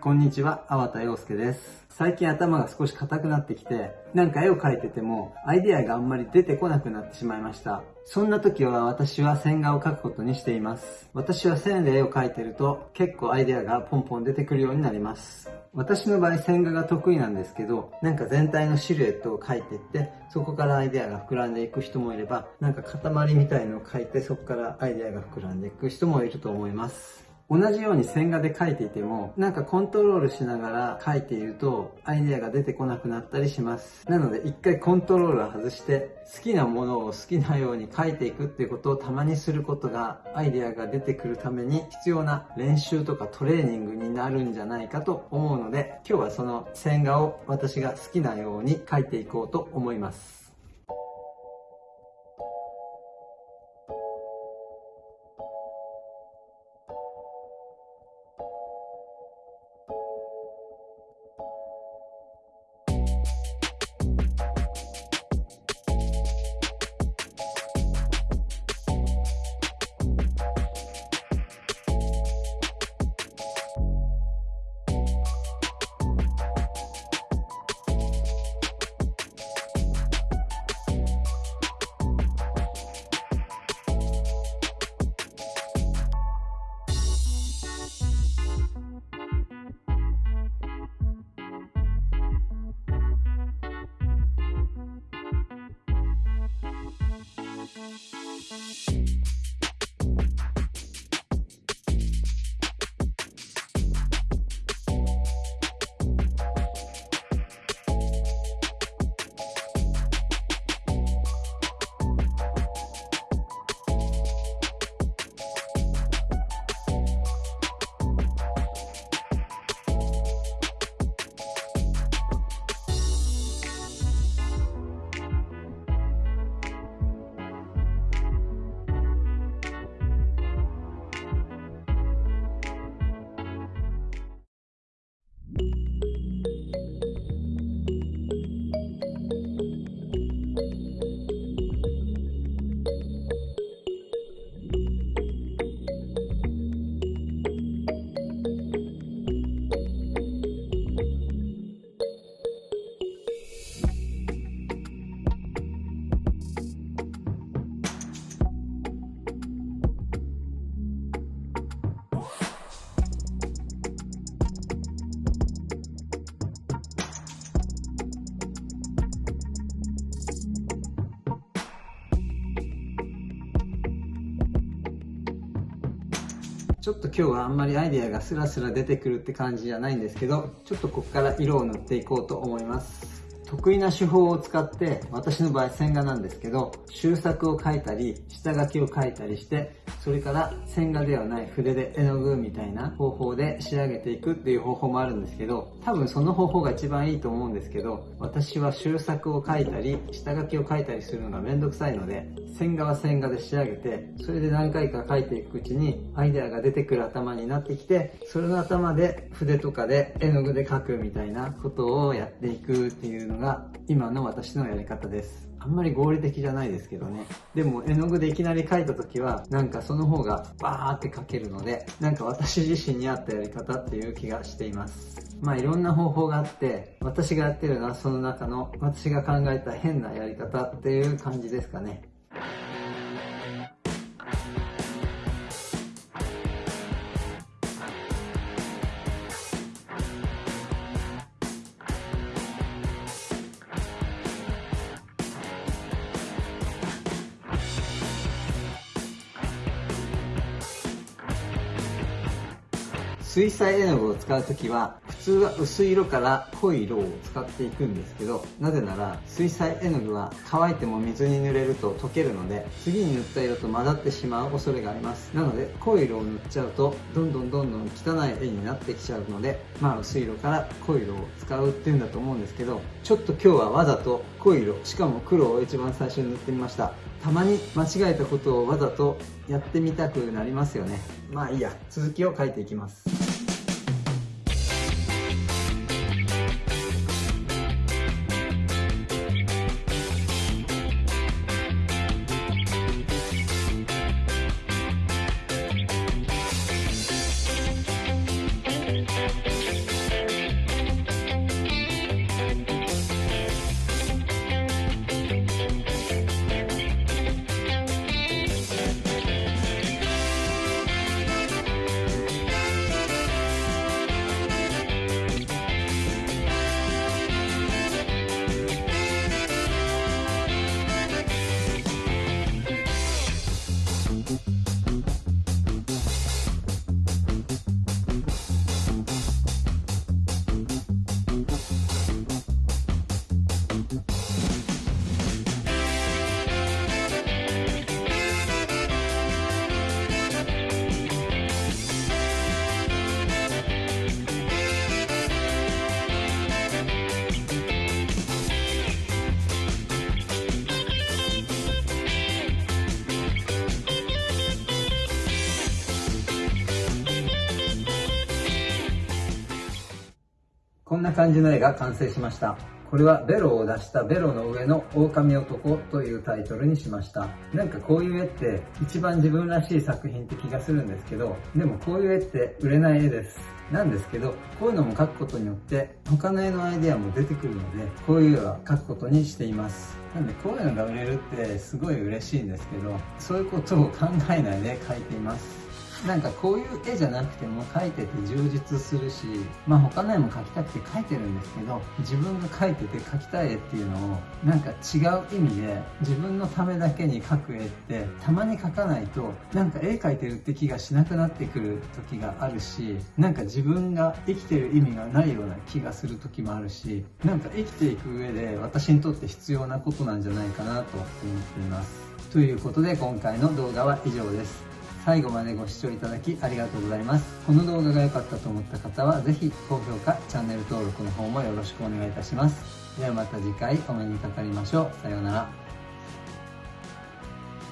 こんにちは、粟田洋介です。最近頭が少し硬くなってきて、なんか絵を描いてても、アイデアがあんまり出てこなくなってしまいました。そんな時は私は線画を描くことにしています。私は線で絵を描いてると、結構アイデアがポンポン出てくるようになります。私の場合線画が得意なんですけど、なんか全体のシルエットを描いていって、そこからアイデアが膨らんでいく人もいれば、なんか塊みたいのを描いて、そこからアイデアが膨らんでいく人もいると思います。同じように線画で描いていても、なんかコントロールしながら描いていると、アイデアが出てこなくなったりします。なので、一回コントロールを外して、好きなものを好きなように描いていくっていうことをたまにすることが、アイデアが出てくるために必要な練習とかトレーニングになるんじゃないかと思うので、今日はその線画を私が好きなように描いていこうと思います。ちょっと今日はあんまりアイデアがスラスラ出てくるって感じじゃないんですけど、ちょっとここから色を塗っていこうと思います。得意な手法を使って私の場合線画なんですけど修作を描いたり下書きを描いたりしてそれから線画ではない筆で絵の具みたいな方法で仕上げていくっていう方法もあるんですけど多分その方法が一番いいと思うんですけど私は修作を描いたり下書きを描いたりするのがめんどくさいので線画は線画で仕上げてそれで何回か描いていくうちにアイデアが出てくる頭になってきてそれの頭で筆とかで絵の具で描くみたいなことをやっていくっていうのがが今の私のやり方です。あんまり合理的じゃないですけどね。でも絵の具でいきなり描いた時は、なんかその方がバーって描けるので、なんか私自身に合ったやり方っていう気がしています。まあいろんな方法があって、私がやってるのはその中の私が考えた変なやり方っていう感じですかね。水彩絵の具を使う時は普通は薄い色から濃い色を使っていくんですけどなぜなら水彩絵の具は乾いても水に濡れると溶けるので次に塗った色と混ざってしまう恐れがあります。なので濃い色を塗っちゃうとどんどんどんどん汚い絵になってきちゃうのでまあ薄い色から濃い色を使うっていうんだと思うんですけどちょっと今日はわざと濃い色しかも黒を一番最初に塗ってみました。たまに間違えたことをわざとやってみたくなりますよね。まあいいや続きを書いていきます。こんな感じの絵が完成しました。これはベロを出したベロの上の狼男というタイトルにしました。なんかこういう絵って一番自分らしい作品って気がするんですけど、でもこういう絵って売れない絵です。なんですけど、こういうのも描くことによって他の絵のアイデアも出てくるので、こういう絵は描くことにしています。なんでこういうのが売れるってすごい嬉しいんですけど、そういうことを考えないで描いています。なんかこういう絵じゃなくても描いてて充実するし、まあ他の絵も描きたくて描いてるんですけど、自分が描いてて描きたい絵っていうのを、なんか違う意味で自分のためだけに描く絵って、たまに描かないと、なんか絵描いてるって気がしなくなってくる時があるし、なんか自分が生きてる意味がないような気がする時もあるし、なんか生きていく上で私にとって必要なことなんじゃないかなと思っています。ということで今回の動画は以上です。最後までご視聴いただきありがとうございます。この動画が良かったと思った方は、ぜひ高評価、チャンネル登録の方もよろしくお願いいたします。ではまた次回お目にかかりましょう。さようなら。